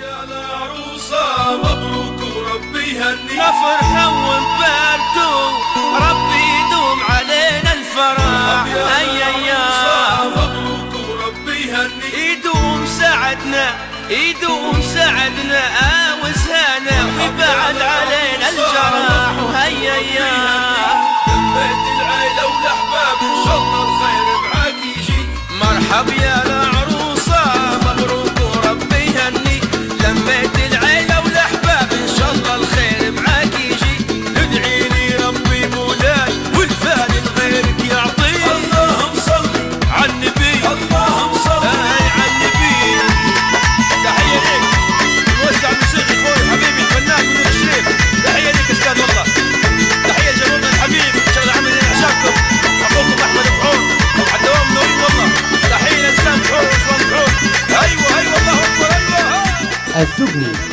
يا العروسة مبروك وربي يهنيك فرحة ونباركو ربي يدوم علينا الفرح. أي يا مبروك وربي يهني يدوم سعدنا يدوم سعدنا وزهانا ويبعد علينا الجرح وهيا يا Dubnik.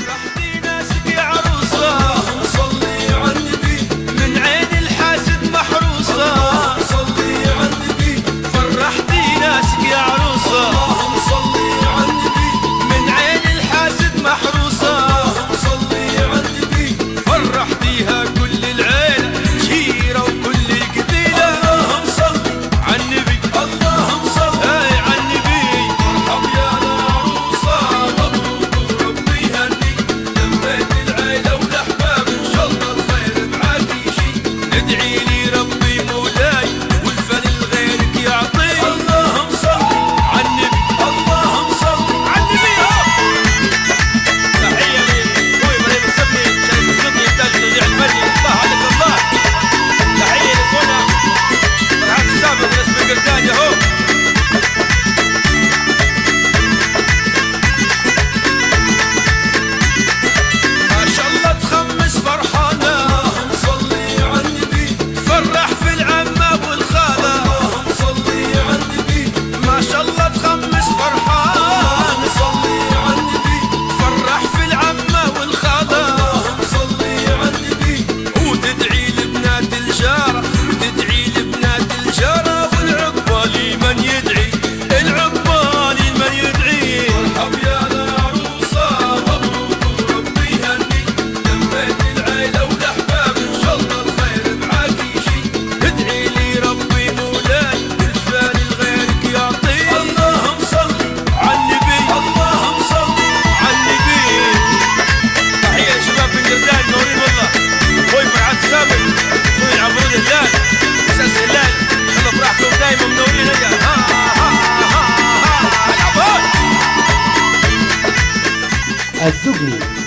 as Zugni.